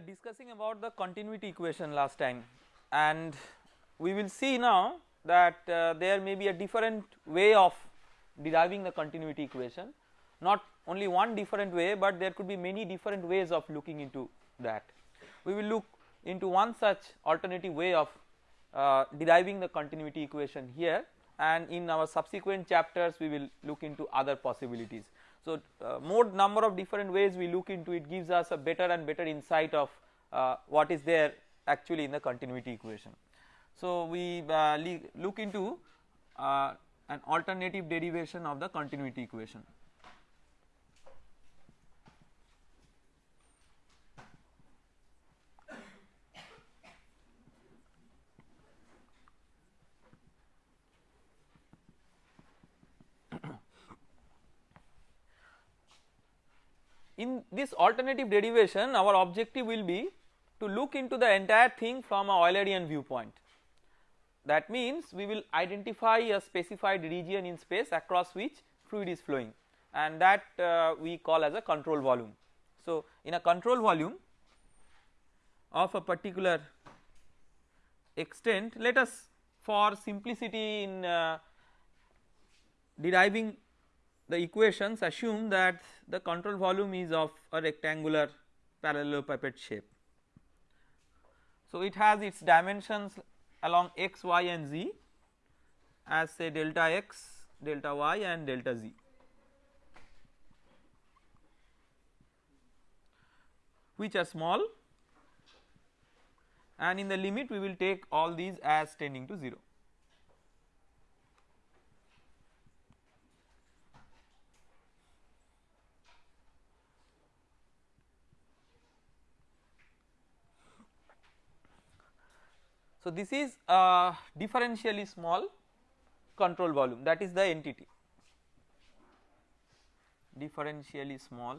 we were discussing about the continuity equation last time and we will see now that uh, there may be a different way of deriving the continuity equation not only one different way but there could be many different ways of looking into that. We will look into one such alternative way of uh, deriving the continuity equation here and in our subsequent chapters we will look into other possibilities. So, uh, more number of different ways we look into it gives us a better and better insight of uh, what is there actually in the continuity equation. So, we uh, look into an alternative derivation of the continuity equation. In this alternative derivation our objective will be to look into the entire thing from a Eulerian viewpoint. That means we will identify a specified region in space across which fluid is flowing and that uh, we call as a control volume. So, in a control volume of a particular extent let us for simplicity in uh, deriving the equations assume that the control volume is of a rectangular parallelepiped shape. So, it has its dimensions along x, y and z as say delta x, delta y and delta z. which are small and in the limit we will take all these as tending to 0. So, this is a differentially small control volume that is the entity differentially small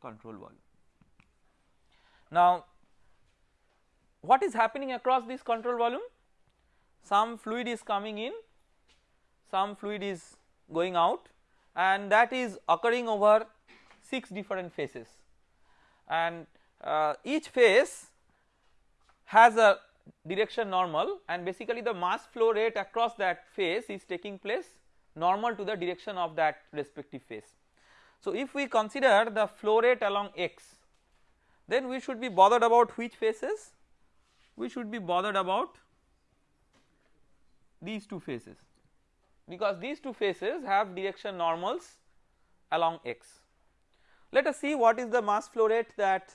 control volume. Now, what is happening across this control volume? Some fluid is coming in, some fluid is going out and that is occurring over 6 different phases and uh, each phase has a direction normal and basically the mass flow rate across that phase is taking place normal to the direction of that respective phase. So, if we consider the flow rate along x then we should be bothered about which phases we should be bothered about these two phases because these two phases have direction normals along x. Let us see what is the mass flow rate that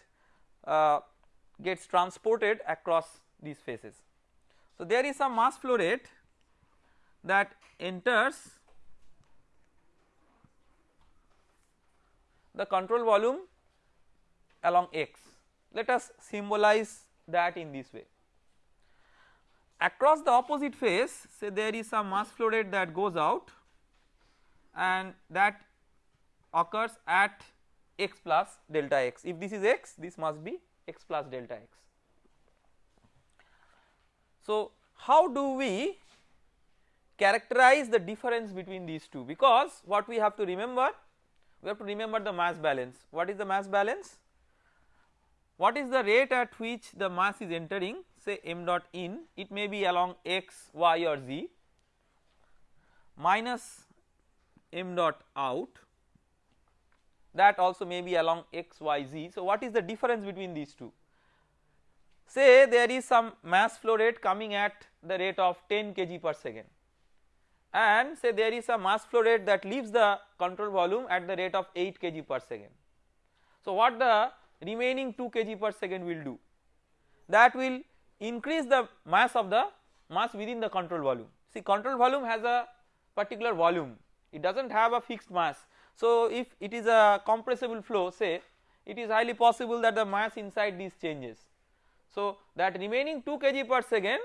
uh, gets transported across these phases. So, there is some mass flow rate that enters the control volume along x. Let us symbolize that in this way. Across the opposite phase say there is some mass flow rate that goes out and that occurs at x plus delta x. If this is x this must be x plus delta x. So, how do we characterize the difference between these two? Because what we have to remember we have to remember the mass balance. What is the mass balance? What is the rate at which the mass is entering say m dot in? It may be along x y or z minus m dot out that also may be along x y z. So, what is the difference between these two? Say there is some mass flow rate coming at the rate of 10 kg per second and say there is a mass flow rate that leaves the control volume at the rate of 8 kg per second. So, what the remaining 2 kg per second will do? That will increase the mass of the mass within the control volume. See control volume has a particular volume it does not have a fixed mass so, if it is a compressible flow say it is highly possible that the mass inside these changes. So, that remaining 2 kg per second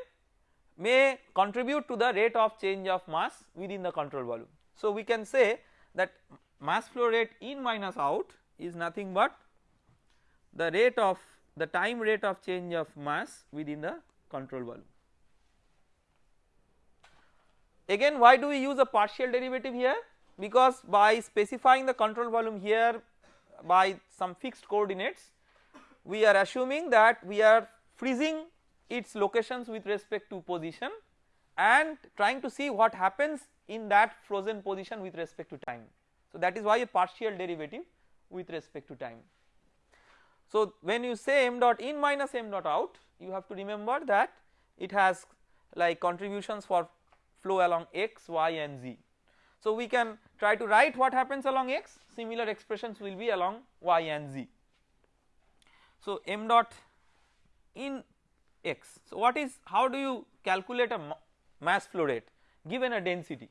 may contribute to the rate of change of mass within the control volume. So, we can say that mass flow rate in minus out is nothing but the rate of the time rate of change of mass within the control volume. Again why do we use a partial derivative here because by specifying the control volume here by some fixed coordinates we are assuming that we are freezing its locations with respect to position and trying to see what happens in that frozen position with respect to time. So that is why a partial derivative with respect to time. So when you say m dot in minus m dot out you have to remember that it has like contributions for flow along x, y and z. So we can try to write what happens along x similar expressions will be along y and z. So m dot in x. So what is how do you calculate a mass flow rate given a density?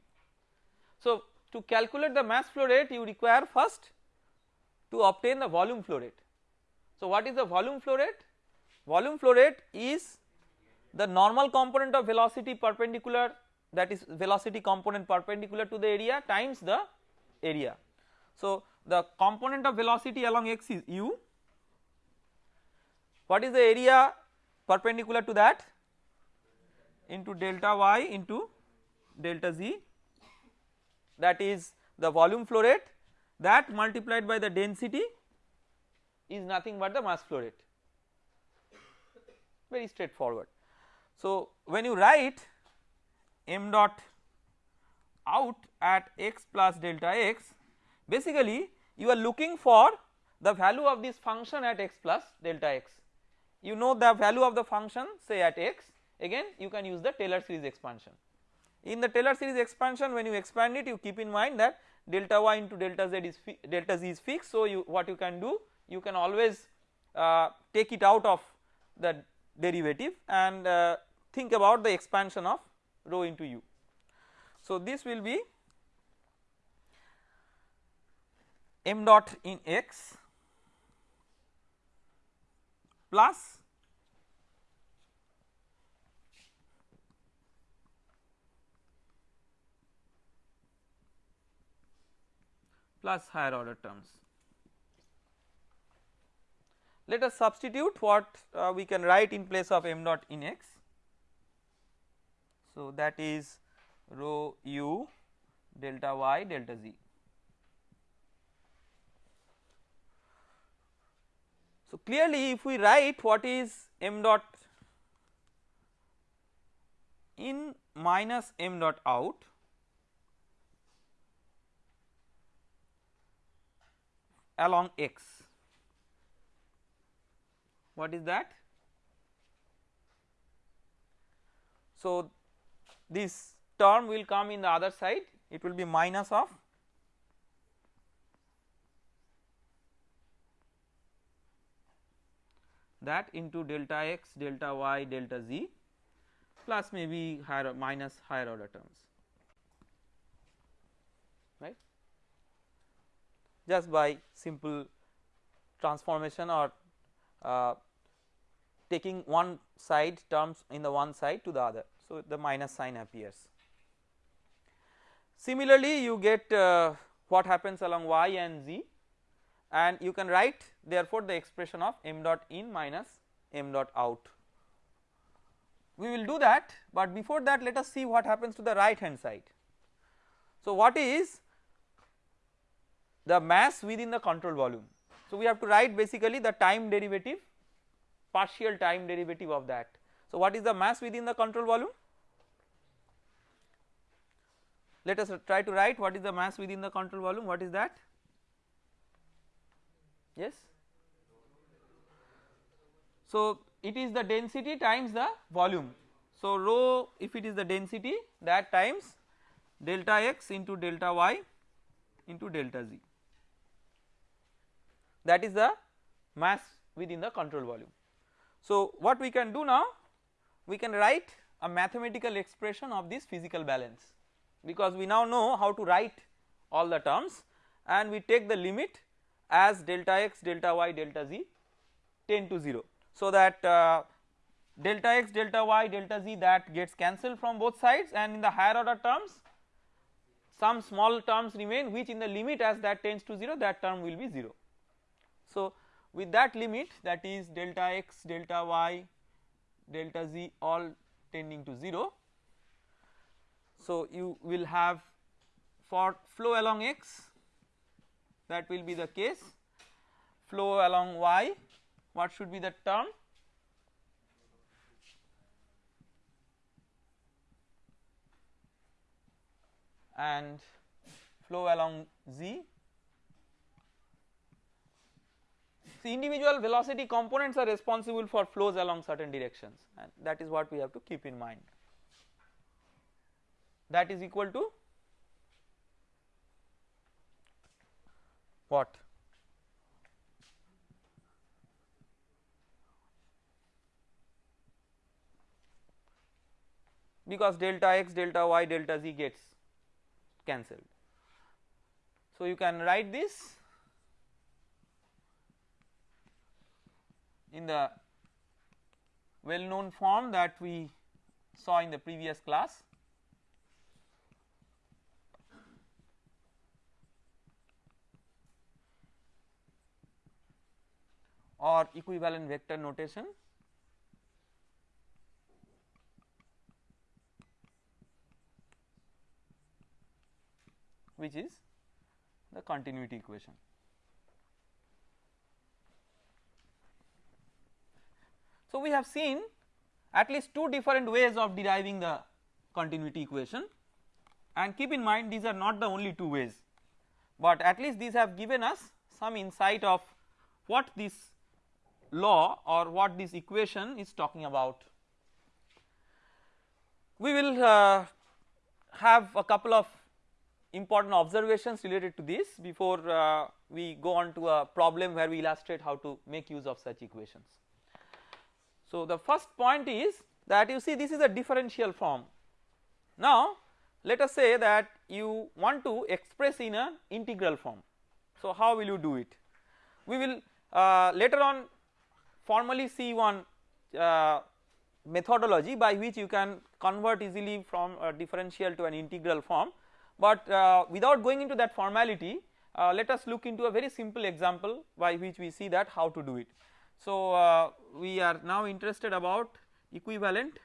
So to calculate the mass flow rate you require first to obtain the volume flow rate. So what is the volume flow rate? Volume flow rate is the normal component of velocity perpendicular that is velocity component perpendicular to the area times the area. So the component of velocity along x is u. What is the area perpendicular to that? Into delta y into delta z. That is the volume flow rate. That multiplied by the density is nothing but the mass flow rate. Very straightforward. So when you write m dot out at x plus delta x. Basically you are looking for the value of this function at x plus delta x. You know the value of the function say at x. Again you can use the Taylor series expansion. In the Taylor series expansion when you expand it you keep in mind that delta y into delta z is delta z is fixed. So you what you can do you can always uh, take it out of the derivative and uh, think about the expansion of rho into u. So this will be m dot in x plus plus higher order terms. Let us substitute what uh, we can write in place of m dot in x. So that is rho u delta y delta z. So clearly if we write what is m dot in minus m dot out along x what is that so this term will come in the other side. It will be minus of that into delta x delta y delta z plus maybe higher minus higher order terms. Right? Just by simple transformation or uh, taking one side terms in the one side to the other. So, the minus sign appears. Similarly, you get uh, what happens along y and z and you can write therefore the expression of m dot in minus m dot out. We will do that, but before that let us see what happens to the right hand side. So, what is the mass within the control volume. So we have to write basically the time derivative partial time derivative of that. So what is the mass within the control volume? Let us try to write what is the mass within the control volume what is that? Yes. So it is the density times the volume. So rho if it is the density that times delta x into delta y into delta z that is the mass within the control volume. So what we can do now we can write a mathematical expression of this physical balance because we now know how to write all the terms and we take the limit as delta x delta y delta z tend to 0 so that uh, delta x delta y delta z that gets cancelled from both sides and in the higher order terms some small terms remain which in the limit as that tends to 0 that term will be 0. So with that limit that is delta x, delta y, delta z all tending to 0. So you will have for flow along x that will be the case flow along y what should be the term and flow along z See individual velocity components are responsible for flows along certain directions and that is what we have to keep in mind. That is equal to what? Because delta x, delta y, delta z gets cancelled. So you can write this in the well known form that we saw in the previous class. or equivalent vector notation which is the continuity equation. So, we have seen at least two different ways of deriving the continuity equation and keep in mind these are not the only two ways, but at least these have given us some insight of what this law or what this equation is talking about. We will uh, have a couple of important observations related to this before uh, we go on to a problem where we illustrate how to make use of such equations. So, the first point is that you see this is a differential form. Now, let us say that you want to express in an integral form. So, how will you do it? We will uh, later on formally see one uh, methodology by which you can convert easily from a differential to an integral form, but uh, without going into that formality uh, let us look into a very simple example by which we see that how to do it. So, uh, we are now interested about equivalent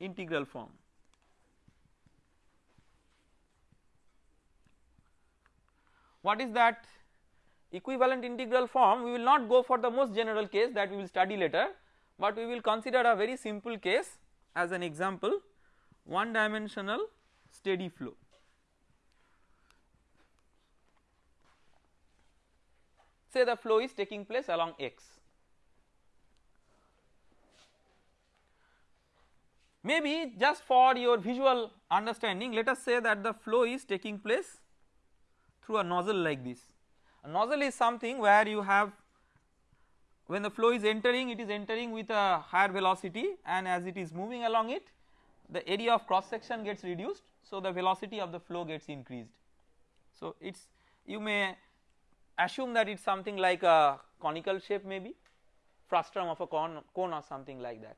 integral form. What is that equivalent integral form? We will not go for the most general case that we will study later, but we will consider a very simple case as an example one dimensional steady flow. Say the flow is taking place along x Maybe just for your visual understanding let us say that the flow is taking place through a nozzle like this. A nozzle is something where you have when the flow is entering it is entering with a higher velocity and as it is moving along it the area of cross section gets reduced so the velocity of the flow gets increased. So it is you may assume that it is something like a conical shape maybe frustum of a cone, cone or something like that.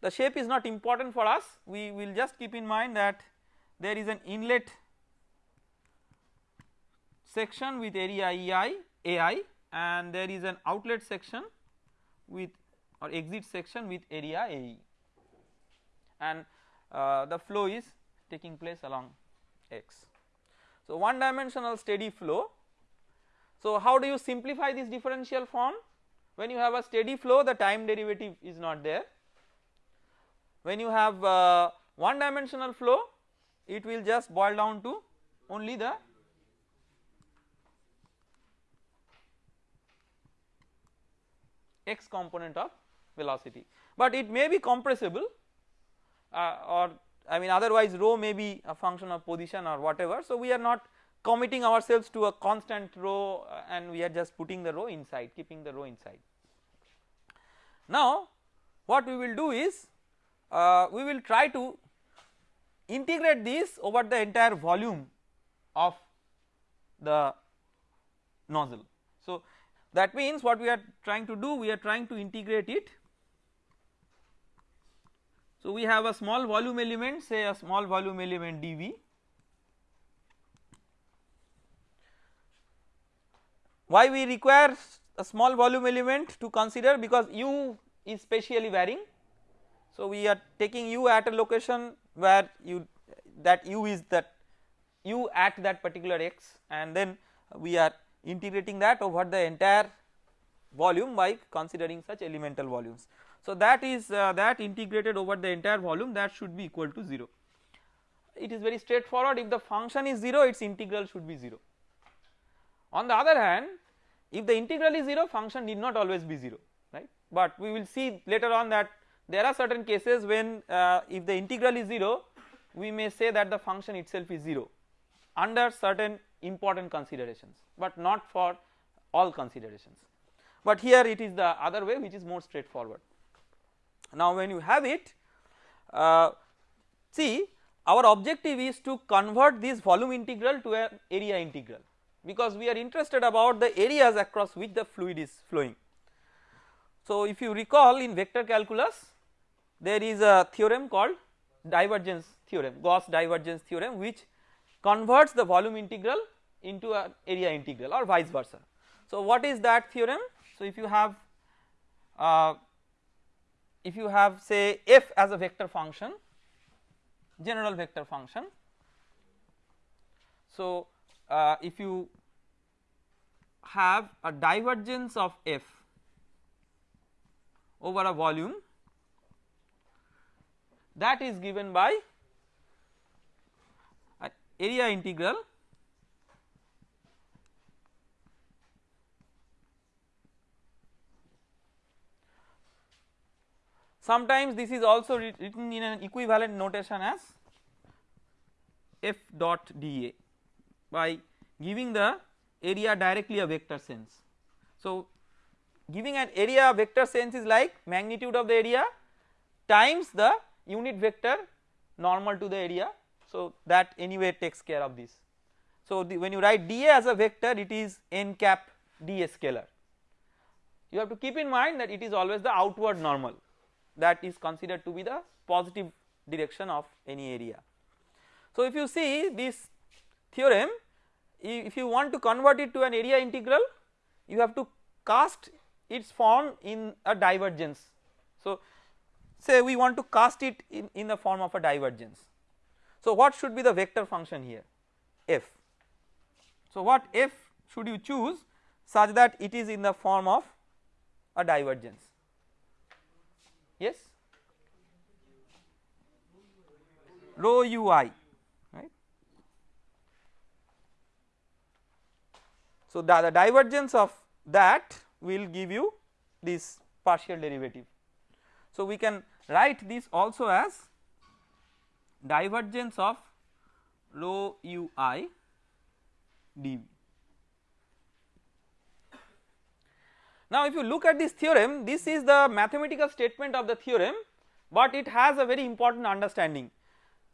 The shape is not important for us we will just keep in mind that there is an inlet section with area EI AI and there is an outlet section with or exit section with area AE and uh, the flow is taking place along x. So, one dimensional steady flow. So, how do you simplify this differential form when you have a steady flow the time derivative is not there when you have uh, one dimensional flow it will just boil down to only the x component of velocity but it may be compressible uh, or I mean otherwise rho may be a function of position or whatever so we are not committing ourselves to a constant rho uh, and we are just putting the rho inside keeping the rho inside. Now what we will do is uh, we will try to integrate this over the entire volume of the nozzle. So, that means what we are trying to do we are trying to integrate it. So, we have a small volume element say a small volume element dV why we require a small volume element to consider because u is spatially varying so, we are taking u at a location where you that u is that u at that particular x and then we are integrating that over the entire volume by considering such elemental volumes. So that is uh, that integrated over the entire volume that should be equal to 0. It is very straightforward if the function is 0 its integral should be 0. On the other hand if the integral is 0 function need not always be 0 right but we will see later on that there are certain cases when uh, if the integral is 0 we may say that the function itself is 0 under certain important considerations but not for all considerations but here it is the other way which is more straightforward. Now when you have it uh, see our objective is to convert this volume integral to an area integral because we are interested about the areas across which the fluid is flowing. So if you recall in vector calculus there is a theorem called divergence theorem Gauss divergence theorem which converts the volume integral into an area integral or vice versa. So what is that theorem? So if you have uh, if you have say f as a vector function general vector function. So uh, if you have a divergence of f over a volume that is given by area integral Sometimes this is also written in an equivalent notation as f dot dA by giving the area directly a vector sense. So giving an area vector sense is like magnitude of the area times the unit vector normal to the area so that anyway takes care of this. So the, when you write dA as a vector it is n cap dA scalar you have to keep in mind that it is always the outward normal that is considered to be the positive direction of any area. So if you see this theorem if you want to convert it to an area integral you have to cast its form in a divergence. So say we want to cast it in, in the form of a divergence. So what should be the vector function here f. So what f should you choose such that it is in the form of a divergence yes rho ui right. So the, the divergence of that will give you this partial derivative. So we can write this also as divergence of rho ui dv. Now if you look at this theorem this is the mathematical statement of the theorem but it has a very important understanding.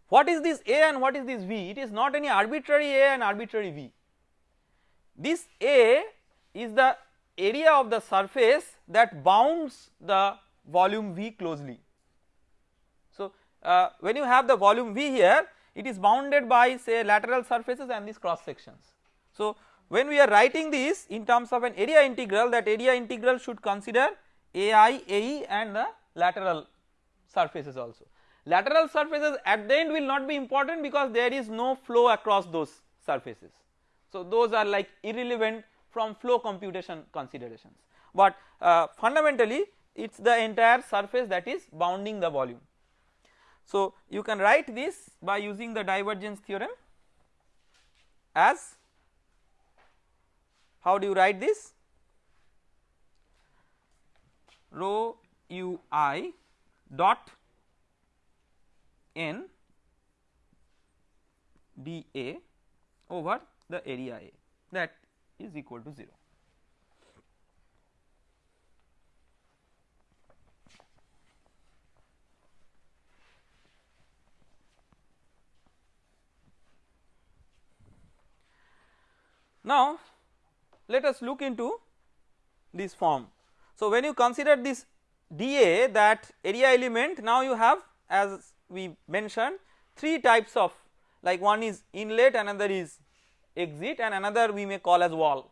What is this A and what is this V? It is not any arbitrary A and arbitrary V. This A is the area of the surface that bounds the volume V closely. Uh, when you have the volume V here it is bounded by say lateral surfaces and these cross sections. So when we are writing this in terms of an area integral that area integral should consider AI, AE and the lateral surfaces also. Lateral surfaces at the end will not be important because there is no flow across those surfaces. So those are like irrelevant from flow computation considerations but uh, fundamentally it is the entire surface that is bounding the volume. So you can write this by using the divergence theorem as how do you write this? Rho ui dot n d a over the area A that is equal to 0. Now let us look into this form. So when you consider this dA that area element now you have as we mentioned three types of like one is inlet another is exit and another we may call as wall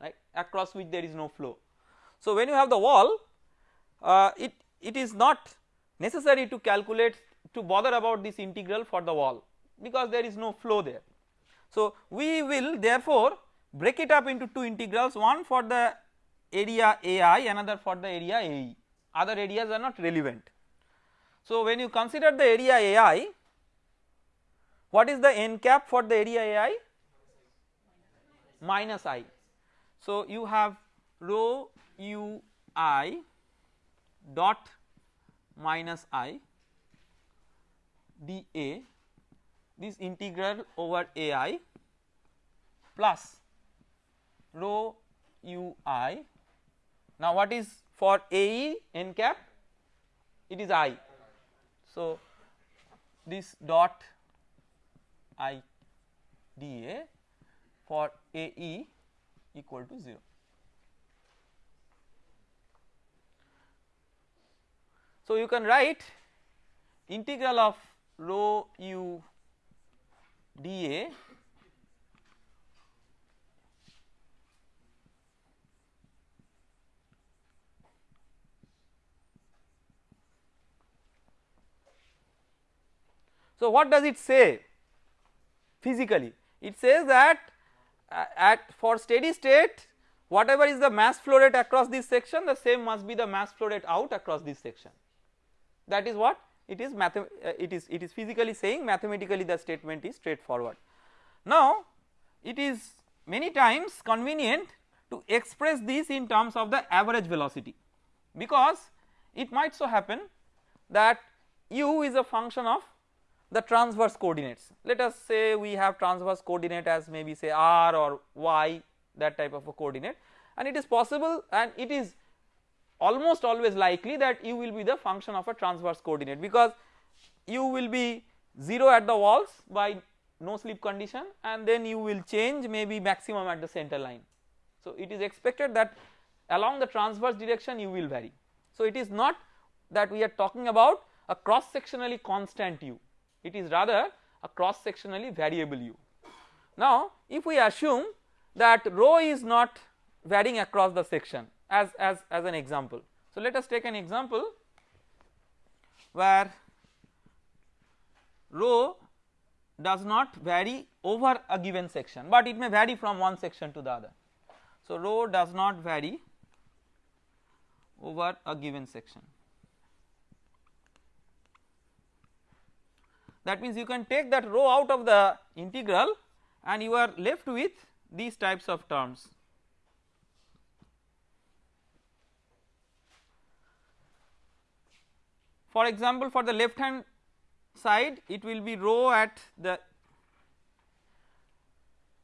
right across which there is no flow. So when you have the wall uh, it it is not necessary to calculate to bother about this integral for the wall because there is no flow there So, we will therefore break it up into two integrals one for the area AI another for the area AE other areas are not relevant. So, when you consider the area AI what is the n cap for the area AI minus i. So, you have rho u i dot minus i dA this integral over ai plus rho u i. Now what is for AE n cap it is i. So this dot i dA for AE equal to 0. So you can write integral of rho u dA So what does it say physically? It says that uh, at for steady state whatever is the mass flow rate across this section the same must be the mass flow rate out across this section that is what it is uh, it is it is physically saying mathematically the statement is straightforward. Now it is many times convenient to express this in terms of the average velocity because it might so happen that u is a function of the transverse coordinates let us say we have transverse coordinate as maybe say r or y that type of a coordinate and it is possible and it is almost always likely that u will be the function of a transverse coordinate because u will be 0 at the walls by no slip condition and then you will change maybe maximum at the center line. So it is expected that along the transverse direction you will vary. So it is not that we are talking about a cross sectionally constant u it is rather a cross sectionally variable u. Now if we assume that rho is not varying across the section as, as, as an example. So let us take an example where rho does not vary over a given section but it may vary from one section to the other. So rho does not vary over a given section. That means you can take that rho out of the integral and you are left with these types of terms For example, for the left hand side it will be rho at the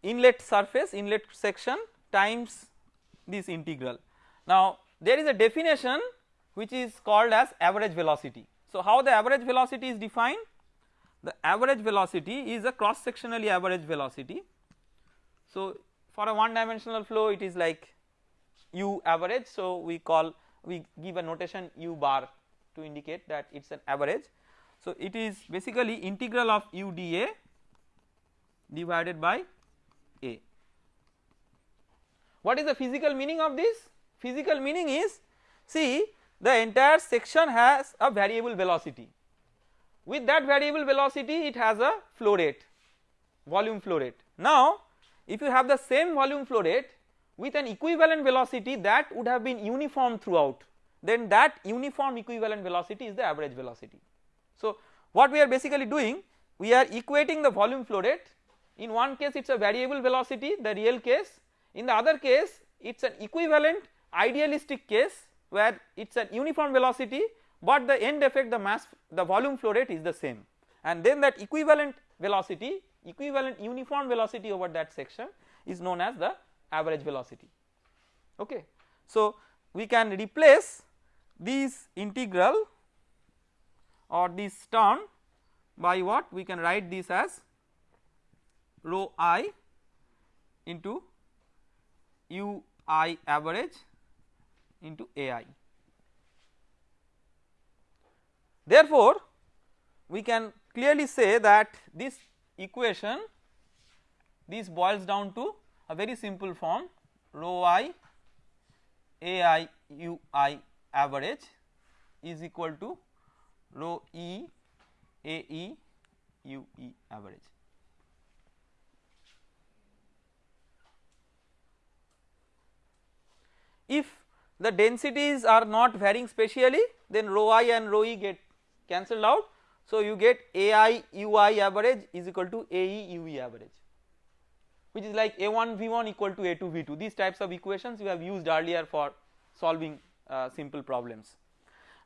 inlet surface inlet section times this integral. Now there is a definition which is called as average velocity. So how the average velocity is defined? The average velocity is a cross sectionally average velocity. So for a one dimensional flow it is like u average so we call we give a notation u bar to indicate that it is an average. So it is basically integral of u dA divided by A. What is the physical meaning of this? Physical meaning is see the entire section has a variable velocity with that variable velocity it has a flow rate volume flow rate. Now if you have the same volume flow rate with an equivalent velocity that would have been uniform throughout then that uniform equivalent velocity is the average velocity. So what we are basically doing we are equating the volume flow rate in one case it is a variable velocity the real case in the other case it is an equivalent idealistic case where it is an uniform velocity but the end effect the mass the volume flow rate is the same and then that equivalent velocity equivalent uniform velocity over that section is known as the average velocity okay. So we can replace this integral or this term by what we can write this as rho i into u i average into a i. Therefore, we can clearly say that this equation this boils down to a very simple form rho i a i u i average is equal to rho e a e u e average. If the densities are not varying spatially then rho i and rho e get cancelled out. So you get ai ui average is equal to ae ue average which is like a1 v1 equal to a2 v2 these types of equations you have used earlier for solving uh, simple problems.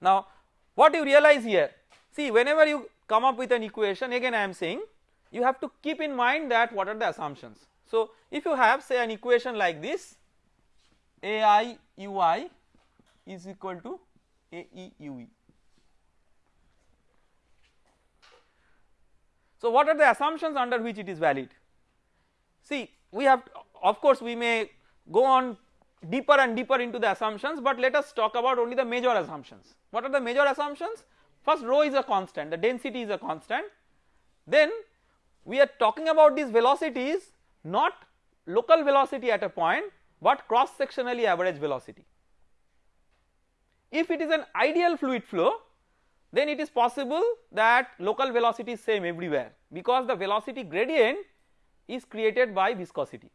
Now what you realize here see whenever you come up with an equation again I am saying you have to keep in mind that what are the assumptions. So if you have say an equation like this ai ui is equal to ae ue. So what are the assumptions under which it is valid? See we have of course we may go on deeper and deeper into the assumptions but let us talk about only the major assumptions. What are the major assumptions? First rho is a constant the density is a constant then we are talking about these velocities not local velocity at a point but cross sectionally average velocity. If it is an ideal fluid flow then it is possible that local velocity is same everywhere because the velocity gradient is created by viscosity.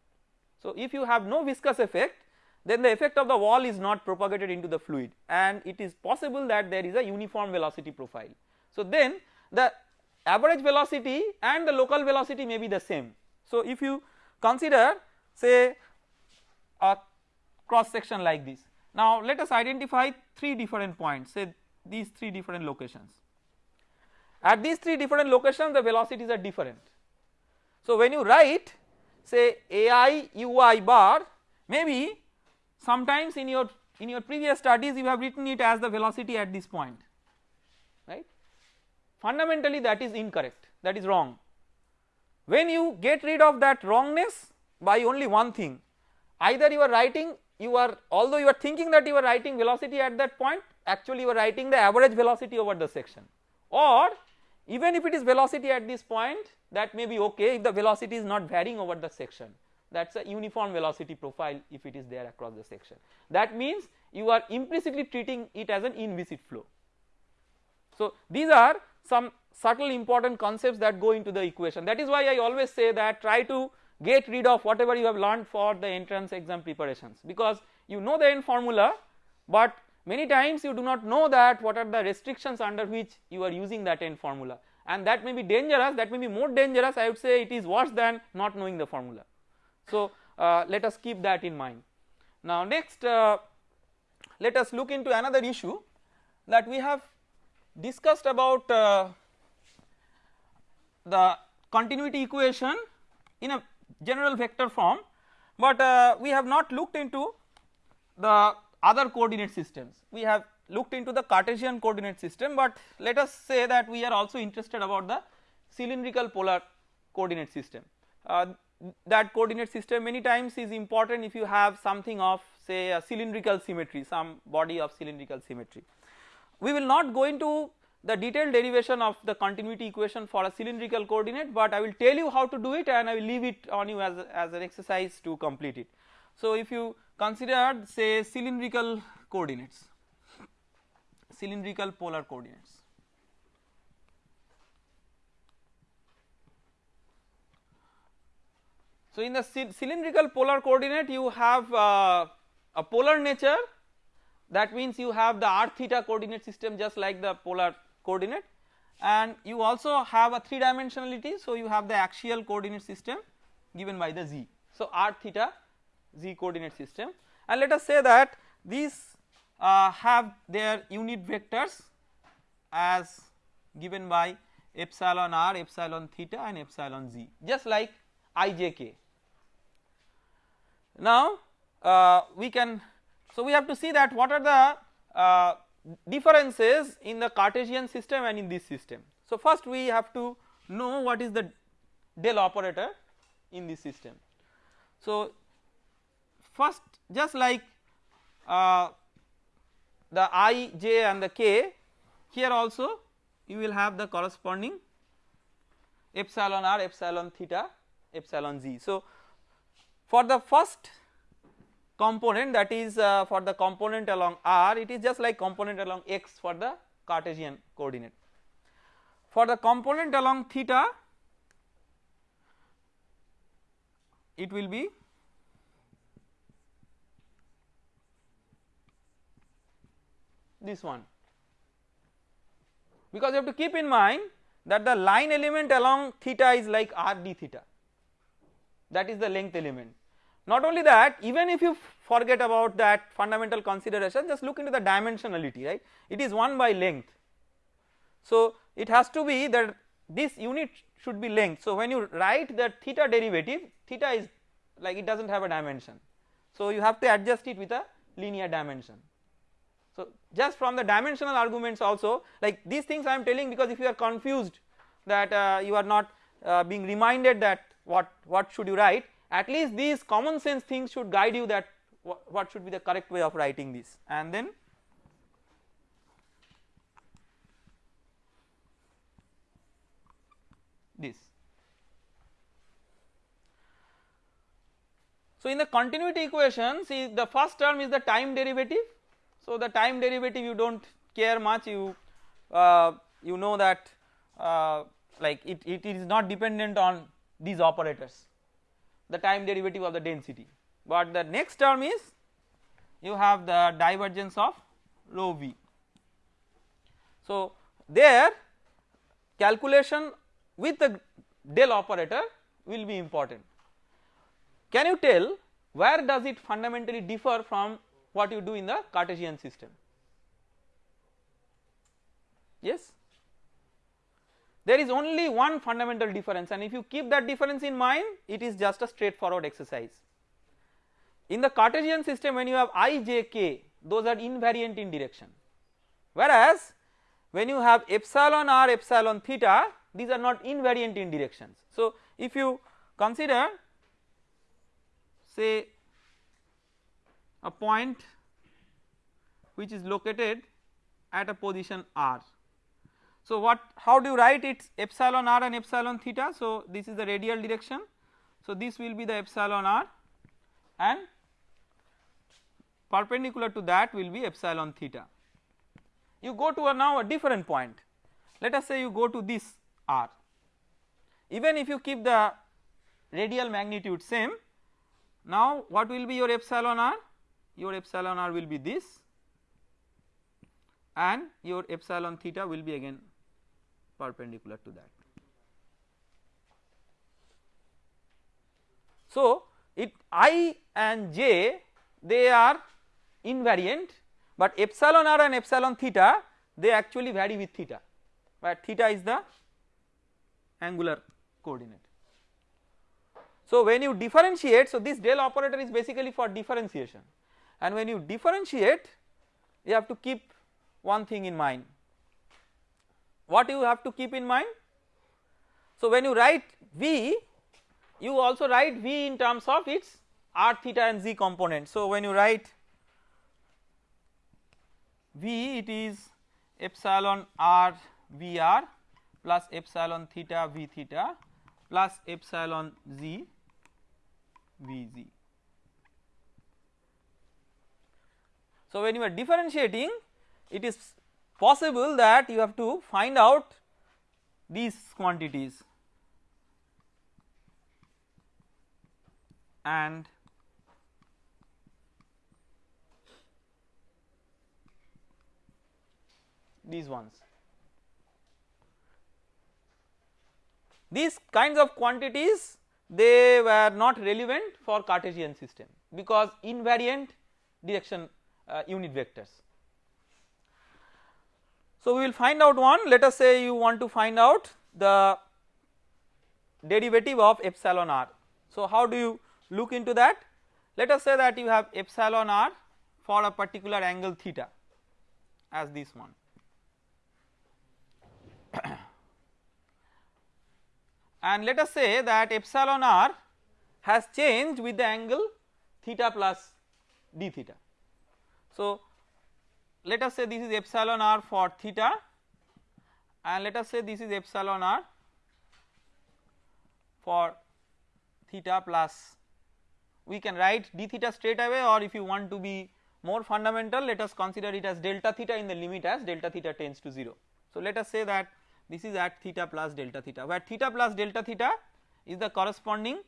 So if you have no viscous effect then the effect of the wall is not propagated into the fluid and it is possible that there is a uniform velocity profile. So then the average velocity and the local velocity may be the same. So if you consider say a cross section like this. Now let us identify 3 different points say these 3 different locations. At these 3 different locations the velocities are different. So when you write say ai ui bar maybe sometimes in your in your previous studies you have written it as the velocity at this point right fundamentally that is incorrect that is wrong when you get rid of that wrongness by only one thing either you are writing you are although you are thinking that you are writing velocity at that point actually you are writing the average velocity over the section or even if it is velocity at this point that may be okay if the velocity is not varying over the section that is a uniform velocity profile if it is there across the section. That means you are implicitly treating it as an inviscid flow. So these are some subtle important concepts that go into the equation that is why I always say that try to get rid of whatever you have learned for the entrance exam preparations because you know the end formula but many times you do not know that what are the restrictions under which you are using that end formula and that may be dangerous that may be more dangerous I would say it is worse than not knowing the formula. So uh, let us keep that in mind. Now next uh, let us look into another issue that we have discussed about uh, the continuity equation in a general vector form but uh, we have not looked into the other coordinate systems. We have looked into the Cartesian coordinate system but let us say that we are also interested about the cylindrical polar coordinate system. Uh, that coordinate system many times is important if you have something of say a cylindrical symmetry some body of cylindrical symmetry. We will not go into the detailed derivation of the continuity equation for a cylindrical coordinate but I will tell you how to do it and I will leave it on you as, as an exercise to complete it. So if you consider say cylindrical coordinates. Cylindrical polar coordinates. So in the cylindrical polar coordinate you have uh, a polar nature. That means you have the r theta coordinate system just like the polar coordinate. And you also have a 3 dimensionality so you have the axial coordinate system given by the z. So r theta z coordinate system and let us say that these uh, have their unit vectors as given by epsilon r, epsilon theta and epsilon z just like ijk now uh, we can so we have to see that what are the uh, differences in the Cartesian system and in this system. So first we have to know what is the del operator in this system. So first just like uh, the i, j and the k here also you will have the corresponding epsilon r, epsilon theta, epsilon z. So for the first component that is uh, for the component along r it is just like component along x for the Cartesian coordinate. For the component along theta it will be this one because you have to keep in mind that the line element along theta is like r d theta that is the length element. Not only that even if you forget about that fundamental consideration just look into the dimensionality right it is 1 by length. So it has to be that this unit should be length so when you write the theta derivative theta is like it does not have a dimension so you have to adjust it with a linear dimension. So just from the dimensional arguments also like these things I am telling because if you are confused that uh, you are not uh, being reminded that what what should you write at least these common sense things should guide you that what should be the correct way of writing this and then this. So in the continuity equation see the first term is the time derivative so the time derivative you do not care much you uh, you know that uh, like it, it is not dependent on these operators the time derivative of the density but the next term is you have the divergence of rho v. So there calculation with the del operator will be important. Can you tell where does it fundamentally differ from what you do in the Cartesian system? Yes there is only one fundamental difference and if you keep that difference in mind it is just a straightforward exercise. In the Cartesian system when you have i, j, k those are invariant in direction whereas when you have epsilon r epsilon theta these are not invariant in directions. So if you consider say a point which is located at a position r. So what how do you write it epsilon r and epsilon theta? So this is the radial direction. So this will be the epsilon r and perpendicular to that will be epsilon theta. You go to a now a different point. Let us say you go to this r. Even if you keep the radial magnitude same now what will be your epsilon r your epsilon r will be this and your epsilon theta will be again perpendicular to that. So it i and j they are invariant but epsilon r and epsilon theta they actually vary with theta where theta is the angular coordinate. So when you differentiate so this del operator is basically for differentiation and when you differentiate you have to keep one thing in mind what you have to keep in mind? So when you write V you also write V in terms of its r theta and z component. So when you write V it is epsilon r V r plus epsilon theta V theta plus epsilon z V z. So when you are differentiating it is possible that you have to find out these quantities and these ones. These kinds of quantities they were not relevant for Cartesian system because invariant direction Uh, unit vectors. So we will find out one let us say you want to find out the derivative of epsilon r. So how do you look into that? Let us say that you have epsilon r for a particular angle theta as this one. and let us say that epsilon r has changed with the angle theta plus d theta. So let us say this is epsilon r for theta and let us say this is epsilon r for theta plus we can write d theta straight away or if you want to be more fundamental let us consider it as delta theta in the limit as delta theta tends to 0. So let us say that this is at theta plus delta theta where theta plus delta theta is the corresponding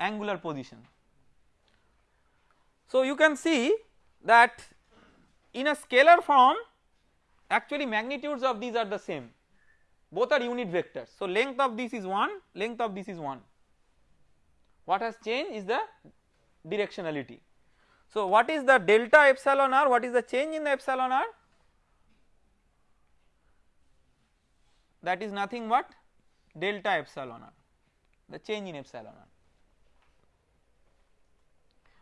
angular position. So you can see that in a scalar form actually magnitudes of these are the same both are unit vectors. So length of this is 1 length of this is 1 what has changed is the directionality. So what is the delta epsilon r what is the change in the epsilon r that is nothing but delta epsilon r the change in epsilon r.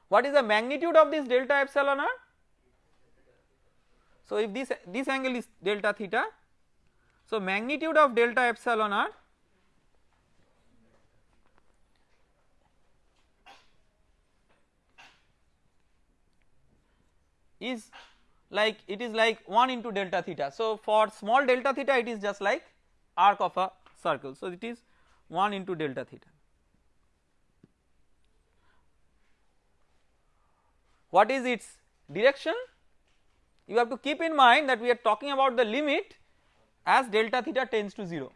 What is the magnitude of this delta epsilon r? So if this this angle is delta theta so magnitude of delta epsilon r is like it is like 1 into delta theta. So for small delta theta it is just like arc of a circle. So it is 1 into delta theta. What is its direction? You have to keep in mind that we are talking about the limit as delta theta tends to 0.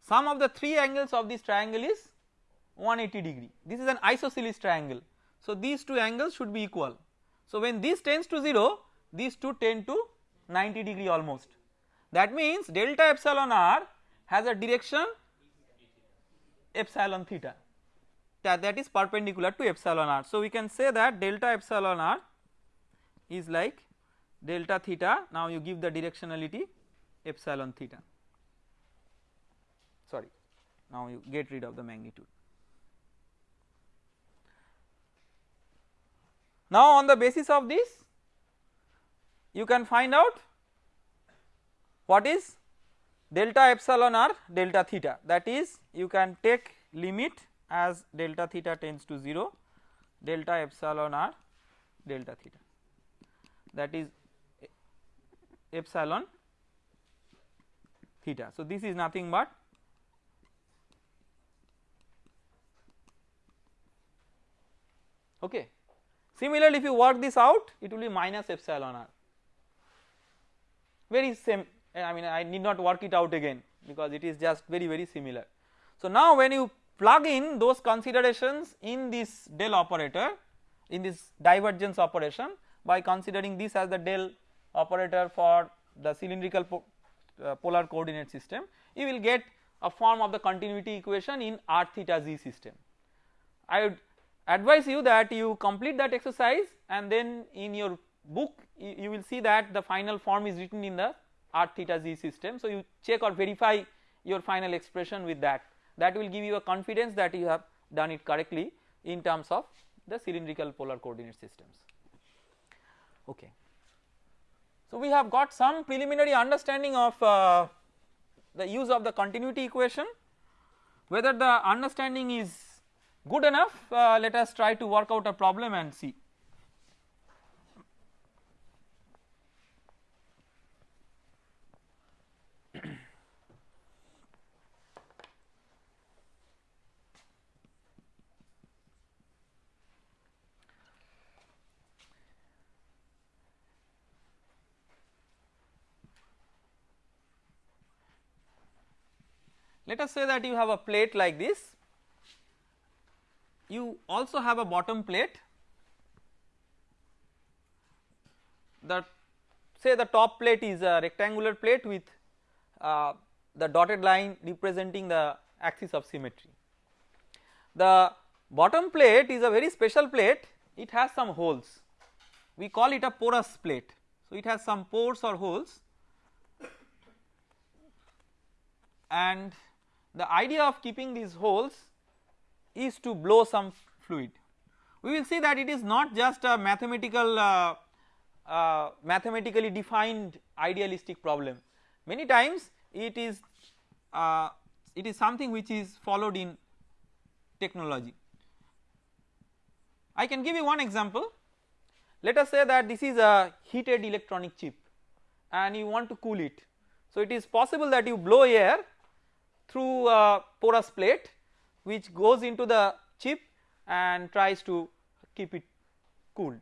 Sum of the 3 angles of this triangle is 180 degree. This is an isosceles triangle. So these two angles should be equal. So when this tends to 0, these two tend to 90 degree almost. That means delta epsilon r has a direction epsilon theta that, that is perpendicular to epsilon r. So we can say that delta epsilon r is like delta theta now you give the directionality epsilon theta. Sorry now you get rid of the magnitude. Now on the basis of this you can find out what is delta epsilon r delta theta. That is you can take limit as delta theta tends to 0 delta epsilon r delta theta. That is epsilon theta. So this is nothing but okay. Similarly if you work this out it will be minus epsilon r very same eh, I mean I need not work it out again because it is just very very similar. So now when you plug in those considerations in this del operator in this divergence operation by considering this as the del operator for the cylindrical po uh, polar coordinate system you will get a form of the continuity equation in r theta z system. I would advise you that you complete that exercise and then in your book you, you will see that the final form is written in the r theta z system. So you check or verify your final expression with that that will give you a confidence that you have done it correctly in terms of the cylindrical polar coordinate systems. Okay. So we have got some preliminary understanding of uh, the use of the continuity equation whether the understanding is good enough uh, let us try to work out a problem and see. Let us say that you have a plate like this, you also have a bottom plate. The say the top plate is a rectangular plate with uh, the dotted line representing the axis of symmetry. The bottom plate is a very special plate. It has some holes. We call it a porous plate. So it has some pores or holes. And the idea of keeping these holes is to blow some fluid. We will see that it is not just a mathematical uh, uh, mathematically defined idealistic problem many times it is uh, it is something which is followed in technology. I can give you one example let us say that this is a heated electronic chip and you want to cool it. So it is possible that you blow air through a porous plate which goes into the chip and tries to keep it cooled.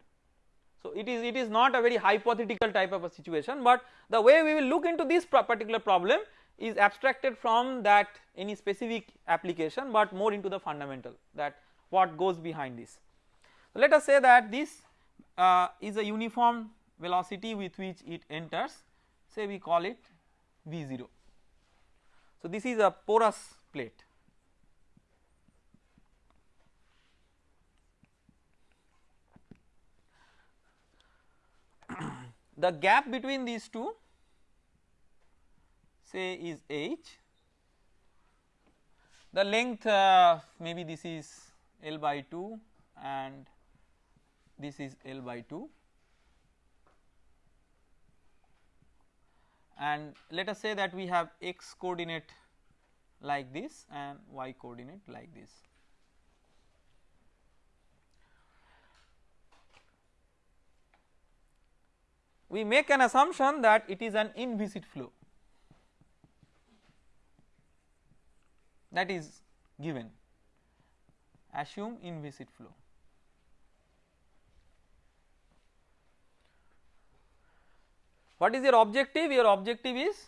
So it is it is not a very hypothetical type of a situation but the way we will look into this particular problem is abstracted from that any specific application but more into the fundamental that what goes behind this. So let us say that this uh, is a uniform velocity with which it enters say we call it V0. So this is a porous plate. the gap between these two say is h the length uh, maybe this is L by 2 and this is L by 2 and let us say that we have x coordinate like this and y coordinate like this. We make an assumption that it is an inviscid flow that is given assume inviscid flow. What is your objective? Your objective is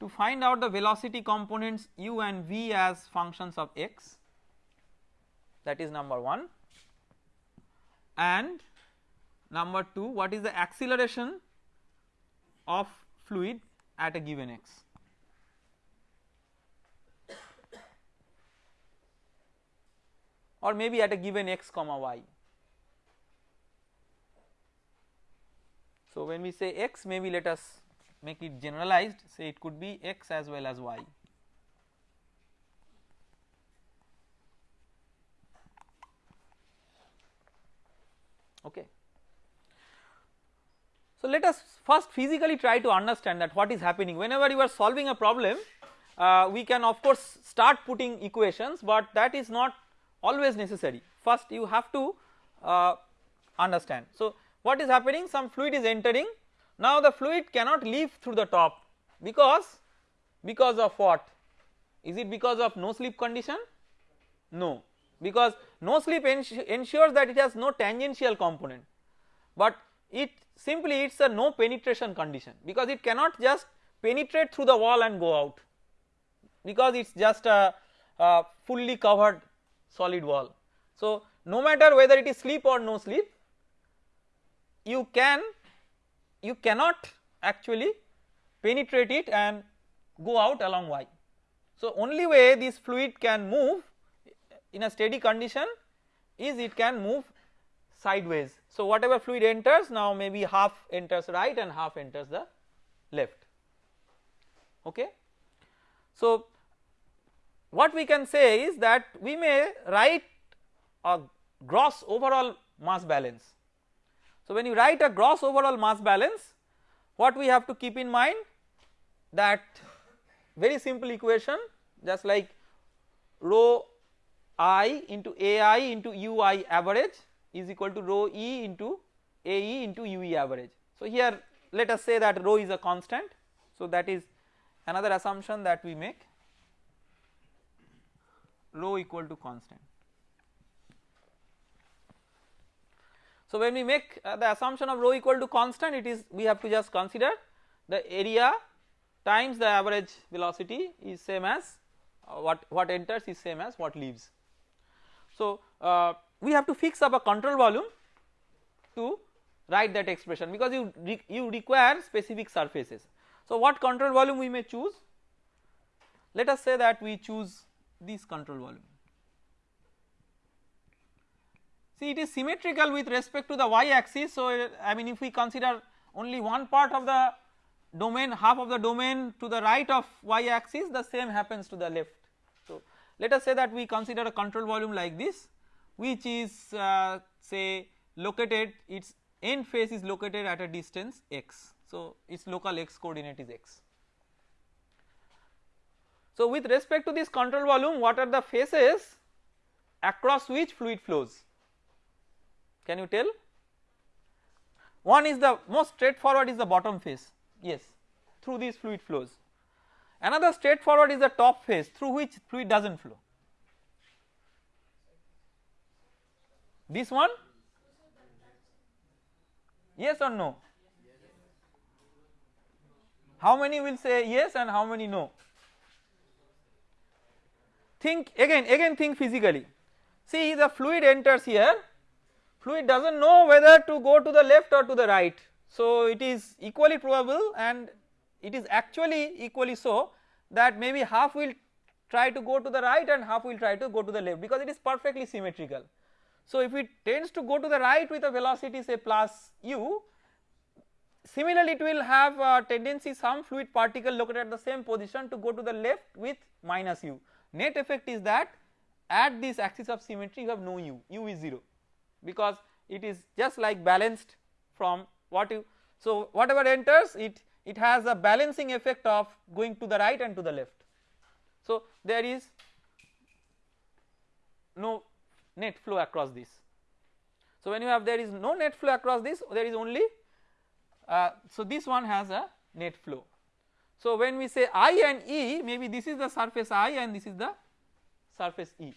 to find out the velocity components u and v as functions of x that is number 1 and number 2 what is the acceleration of fluid at a given x. or maybe at a given x comma y. So when we say x maybe let us make it generalized say it could be x as well as y. Okay. So let us first physically try to understand that what is happening whenever you are solving a problem uh, we can of course start putting equations but that is not always necessary first you have to uh, understand. So what is happening? Some fluid is entering. Now the fluid cannot leave through the top. Because because of what? Is it because of no slip condition? No. Because no slip ensures that it has no tangential component. But it simply it is a no penetration condition. Because it cannot just penetrate through the wall and go out. Because it is just a, a fully covered solid wall. So no matter whether it is slip or no slip you can you cannot actually penetrate it and go out along y. So only way this fluid can move in a steady condition is it can move sideways. So whatever fluid enters now maybe half enters right and half enters the left okay. So what we can say is that we may write a gross overall mass balance. So when you write a gross overall mass balance what we have to keep in mind that very simple equation just like rho i into ai into ui average is equal to rho e into ae into ue average. So here let us say that rho is a constant so that is another assumption that we make rho equal to constant. So when we make uh, the assumption of rho equal to constant it is we have to just consider the area times the average velocity is same as uh, what what enters is same as what leaves. So uh, we have to fix up a control volume to write that expression because you re you require specific surfaces. So what control volume we may choose let us say that we choose this control volume. See it is symmetrical with respect to the y axis so I mean if we consider only one part of the domain half of the domain to the right of y axis the same happens to the left. So let us say that we consider a control volume like this which is uh, say located its end face is located at a distance x so its local x coordinate is x. So with respect to this control volume what are the faces across which fluid flows can you tell? One is the most straightforward is the bottom face. Yes through these fluid flows. Another straightforward is the top face through which fluid does not flow. This one? Yes or no? How many will say yes and how many no? Think again again think physically. See the fluid enters here fluid does not know whether to go to the left or to the right so it is equally probable and it is actually equally so that maybe half will try to go to the right and half will try to go to the left because it is perfectly symmetrical. So if it tends to go to the right with a velocity say plus u similarly it will have a tendency some fluid particle located at the same position to go to the left with minus u. Net effect is that at this axis of symmetry you have no u, u is 0 because it is just like balanced from what you so whatever enters it it has a balancing effect of going to the right and to the left. So there is no net flow across this. So when you have there is no net flow across this there is only uh, so this one has a net flow. So when we say I and E maybe this is the surface I and this is the surface E.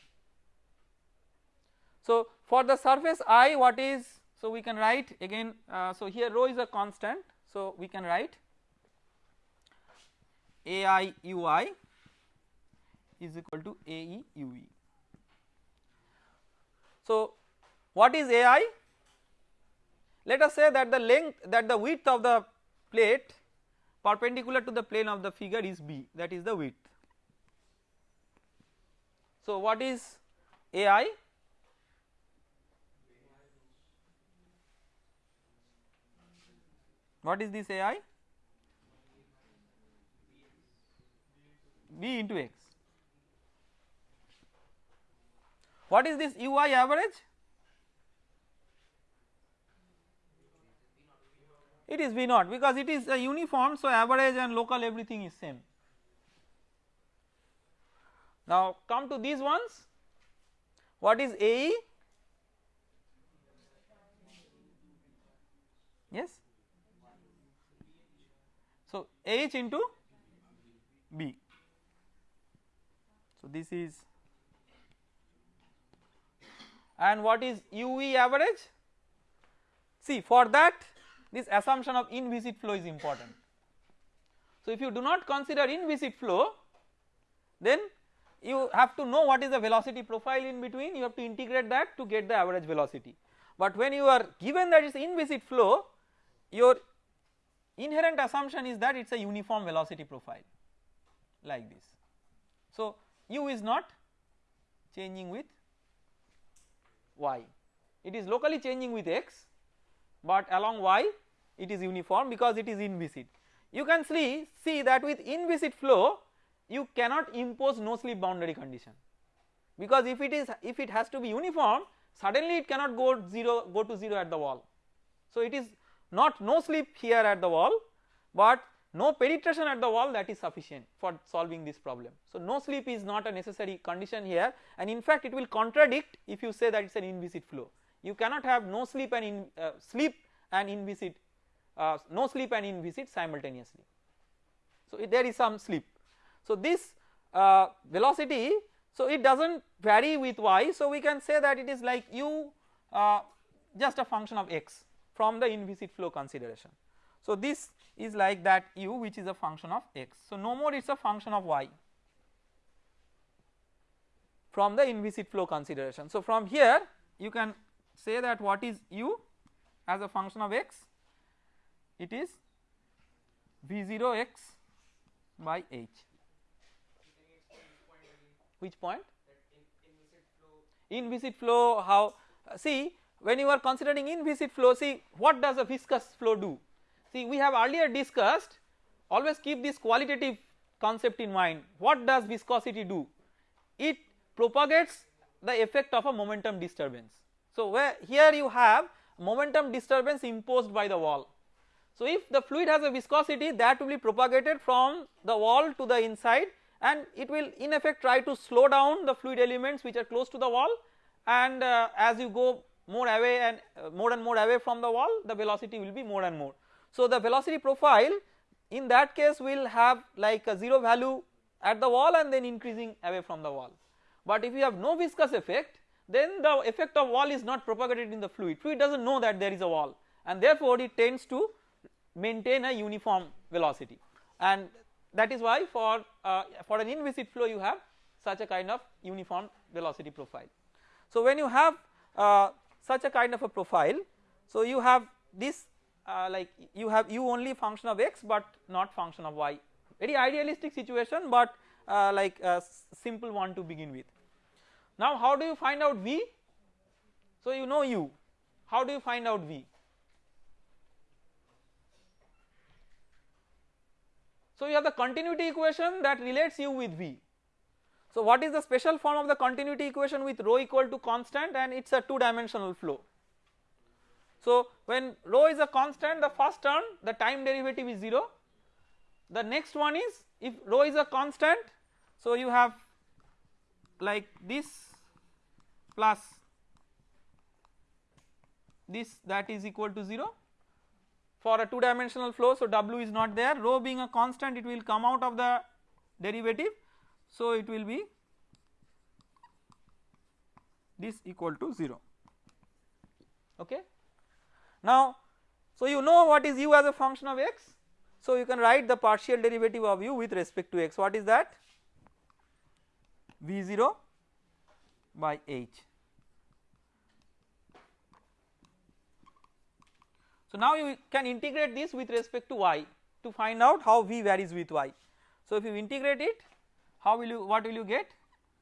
So for the surface I what is so we can write again uh, so here rho is a constant so we can write AI ui is equal to AE ue. So what is AI? Let us say that the length that the width of the plate perpendicular to the plane of the figure is B that is the width. So what is AI? What is this AI? B into x. What is this ui average? It is V naught because it is a uniform so average and local everything is same. Now come to these ones what is AE? Yes. So H into B. So this is and what is UE average? See for that this assumption of inviscid flow is important. So if you do not consider inviscid flow then you have to know what is the velocity profile in between you have to integrate that to get the average velocity. But when you are given that it is inviscid flow your inherent assumption is that it is a uniform velocity profile like this. So u is not changing with y it is locally changing with x but along y it is uniform because it is inviscid. You can see see that with inviscid flow you cannot impose no slip boundary condition because if it is if it has to be uniform suddenly it cannot go 0 go to 0 at the wall. So it is not no slip here at the wall but no penetration at the wall that is sufficient for solving this problem. So no slip is not a necessary condition here and in fact it will contradict if you say that it is an inviscid flow you cannot have no slip and in uh, slip and inviscid uh, no slip and inviscid simultaneously. So there is some slip. So this uh, velocity so it does not vary with y so we can say that it is like u uh, just a function of x from the inviscid flow consideration. So this is like that u which is a function of x. So no more it is a function of y from the inviscid flow consideration. So from here you can say that what is u as a function of x? It is v0 x by h. Which point? Inviscid flow. How uh, see when you are considering inviscid flow see what does a viscous flow do? See we have earlier discussed always keep this qualitative concept in mind. What does viscosity do? It propagates the effect of a momentum disturbance. So where here you have momentum disturbance imposed by the wall. So if the fluid has a viscosity that will be propagated from the wall to the inside and it will in effect try to slow down the fluid elements which are close to the wall. And uh, as you go more away and uh, more and more away from the wall the velocity will be more and more. So the velocity profile in that case will have like a 0 value at the wall and then increasing away from the wall. But if you have no viscous effect then the effect of wall is not propagated in the fluid, fluid does not know that there is a wall and therefore it tends to maintain a uniform velocity and that is why for uh, for an inviscid flow you have such a kind of uniform velocity profile. So when you have uh, such a kind of a profile so you have this uh, like you have u only function of x but not function of y very idealistic situation but uh, like a simple one to begin with. Now how do you find out v? So you know u, how do you find out v? So you have the continuity equation that relates u with v. So what is the special form of the continuity equation with rho equal to constant and it is a 2 dimensional flow. So when rho is a constant the first term the time derivative is 0 the next one is if rho is a constant so you have like this plus this that is equal to 0 for a 2 dimensional flow. So w is not there. Rho being a constant it will come out of the derivative so it will be this equal to 0 okay. Now so you know what is u as a function of x so you can write the partial derivative of u with respect to x what is that v0 by h. So now you can integrate this with respect to y to find out how v varies with y. So if you integrate it how will you what will you get?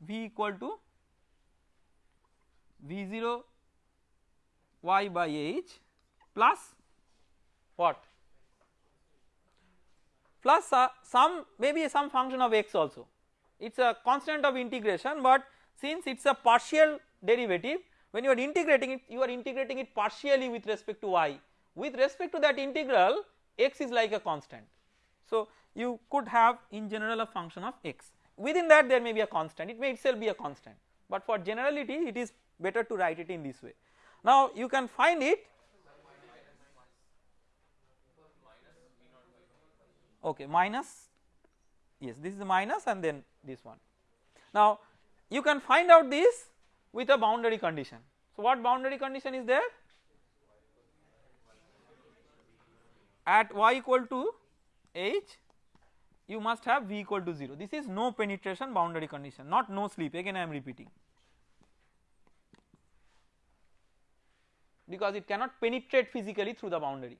V equal to v0 y by h plus what? Plus uh, some maybe some function of x also. It is a constant of integration but since it is a partial derivative when you are integrating it you are integrating it partially with respect to y. With respect to that integral x is like a constant. So you could have in general a function of x within that there may be a constant it may itself be a constant but for generality it is better to write it in this way. Now you can find it okay minus yes this is the minus and then this one. Now you can find out this with a boundary condition. So what boundary condition is there? At y equal to h you must have v equal to 0 this is no penetration boundary condition not no slip again I am repeating. Because it cannot penetrate physically through the boundary.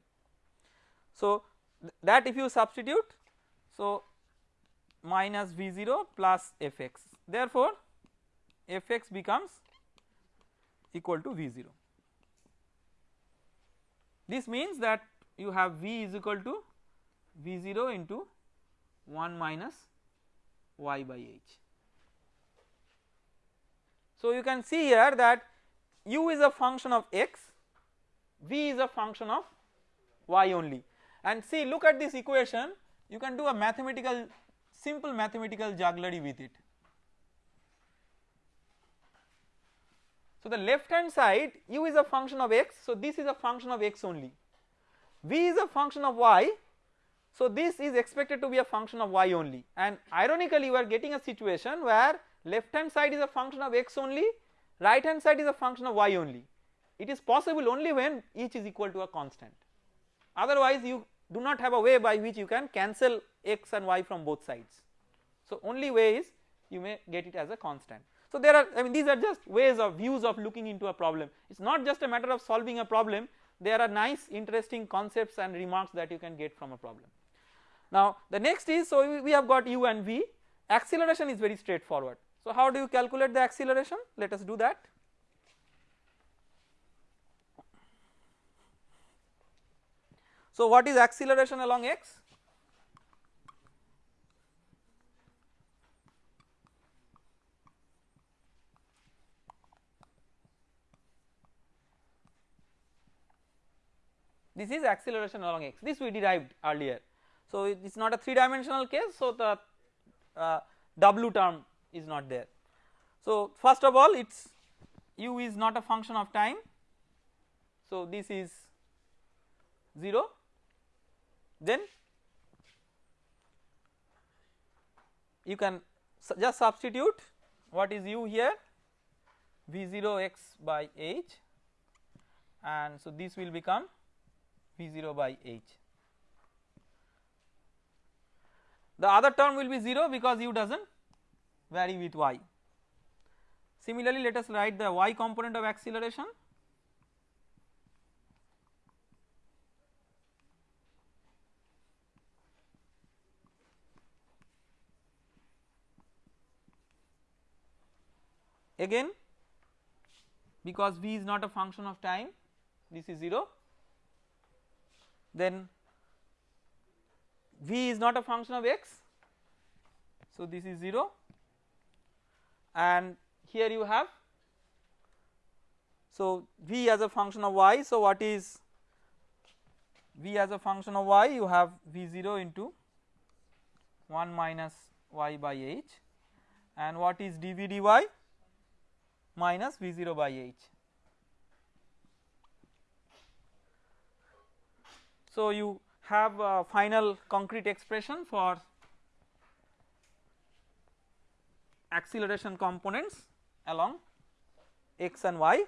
So th that if you substitute so minus v0 plus fx therefore fx becomes equal to v0 this means that you have v is equal to v0 into 1 minus y by h. So you can see here that u is a function of x, v is a function of y only. And see look at this equation. You can do a mathematical simple mathematical jugglery with it. So the left hand side u is a function of x. So this is a function of x only. V is a function of y so this is expected to be a function of y only. And ironically you are getting a situation where left hand side is a function of x only right hand side is a function of y only. It is possible only when each is equal to a constant. Otherwise you do not have a way by which you can cancel x and y from both sides. So only way is you may get it as a constant. So there are I mean these are just ways of views of looking into a problem. It is not just a matter of solving a problem. There are nice interesting concepts and remarks that you can get from a problem. Now the next is so we have got u and v acceleration is very straightforward. So how do you calculate the acceleration let us do that. So what is acceleration along x? This is acceleration along x this we derived earlier so it is not a 3 dimensional case so the uh, w term is not there. So first of all its u is not a function of time. So this is 0 then you can just substitute what is u here. V0 x by h. And so this will become v0 by h the other term will be 0 because u does not vary with y. Similarly, let us write the y component of acceleration again because v is not a function of time this is 0 then v is not a function of x. So this is 0 and here you have so v as a function of y. So what is v as a function of y? You have v0 into 1 minus y by h. And what is dv dy? Minus v0 by h. So you have a final concrete expression for acceleration components along x and y.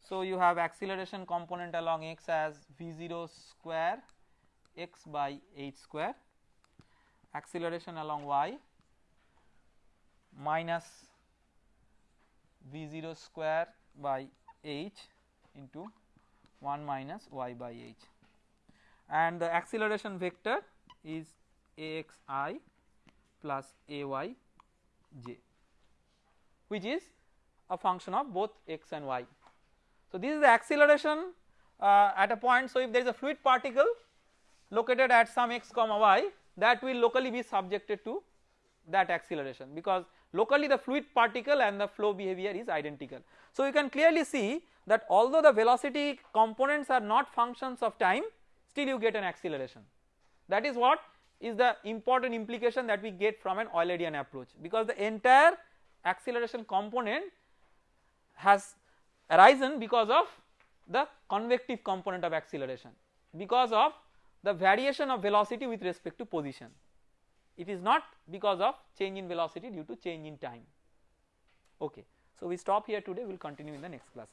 So you have acceleration component along x as v0 square x by h square acceleration along y minus v0 square by h into 1 minus y by h and the acceleration vector is axi plus ayj which is a function of both x and y. So this is the acceleration uh, at a point so if there is a fluid particle located at some x comma y that will locally be subjected to that acceleration because locally the fluid particle and the flow behavior is identical. So you can clearly see that although the velocity components are not functions of time still you get an acceleration. That is what is the important implication that we get from an Eulerian approach. Because the entire acceleration component has arisen because of the convective component of acceleration. Because of the variation of velocity with respect to position. It is not because of change in velocity due to change in time. Okay. So we stop here today. We will continue in the next class